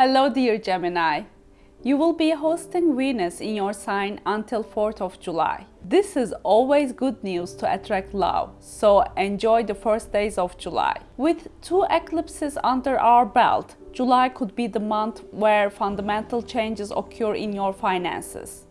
Hello dear Gemini. You will be hosting Venus in your sign until 4th of July. This is always good news to attract love, so enjoy the first days of July. With two eclipses under our belt, July could be the month where fundamental changes occur in your finances.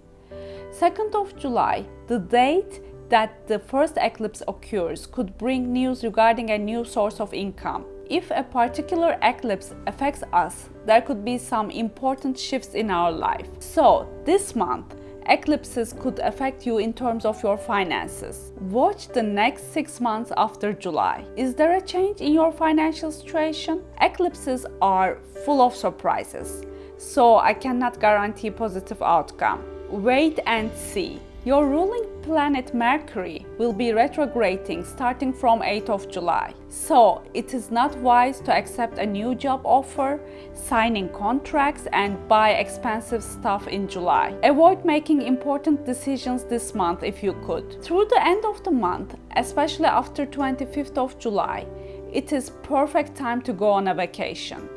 2nd of July, the date that the first eclipse occurs could bring news regarding a new source of income. If a particular eclipse affects us, there could be some important shifts in our life. So, this month, eclipses could affect you in terms of your finances. Watch the next six months after July. Is there a change in your financial situation? Eclipses are full of surprises, so I cannot guarantee positive outcome. Wait and see. Your ruling planet Mercury will be retrograding starting from 8th of July. So it is not wise to accept a new job offer, signing contracts and buy expensive stuff in July. Avoid making important decisions this month if you could. Through the end of the month, especially after 25th of July, it is perfect time to go on a vacation.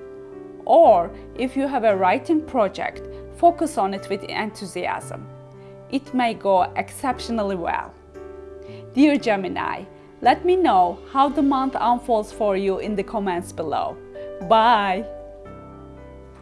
Or if you have a writing project, focus on it with enthusiasm it may go exceptionally well. Dear Gemini, let me know how the month unfolds for you in the comments below. Bye!